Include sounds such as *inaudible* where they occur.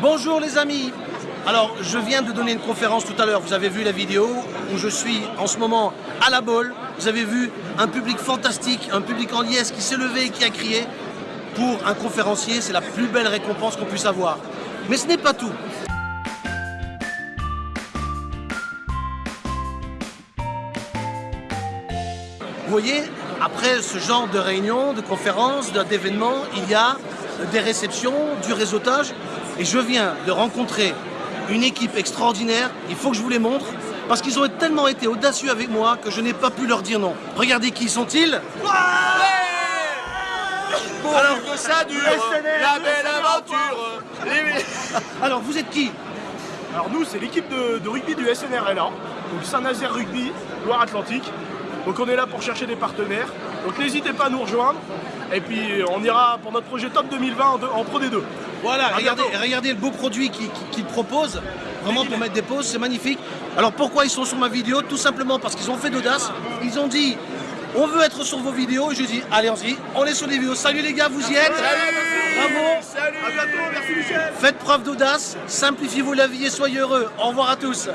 Bonjour les amis Alors, je viens de donner une conférence tout à l'heure, vous avez vu la vidéo, où je suis en ce moment à la bolle. Vous avez vu un public fantastique, un public en liesse qui s'est levé et qui a crié. Pour un conférencier, c'est la plus belle récompense qu'on puisse avoir. Mais ce n'est pas tout. Vous voyez, après ce genre de réunion, de conférence, d'événements, il y a des réceptions, du réseautage. Et je viens de rencontrer une équipe extraordinaire. Il faut que je vous les montre. Parce qu'ils ont tellement été audacieux avec moi que je n'ai pas pu leur dire non. Regardez qui sont-ils Alors que ça dure, la belle aventure. *laughs* Alors vous êtes qui Alors nous, c'est l'équipe de, de rugby du SNRLA, donc Saint-Nazaire Rugby, Loire-Atlantique. Donc on est là pour chercher des partenaires. Donc n'hésitez pas à nous rejoindre. Et puis on ira pour notre projet Top 2020 en, Pro D2. Voilà, regardez, le beau produit qu'ils proposent, vraiment pour mettre des pauses, c'est magnifique. Alors pourquoi ils sont sur ma vidéo? Tout simplement parce qu'ils ont fait d'audace. Ils ont dit, on veut être sur vos vidéos. Et je dis, allez, y on est sur les vidéos. Salut les gars, vous y êtes Bravo Salut À bientôt, merci Michel Faites preuve d'audace, simplifiez-vous la vie et soyez heureux. Au revoir à tous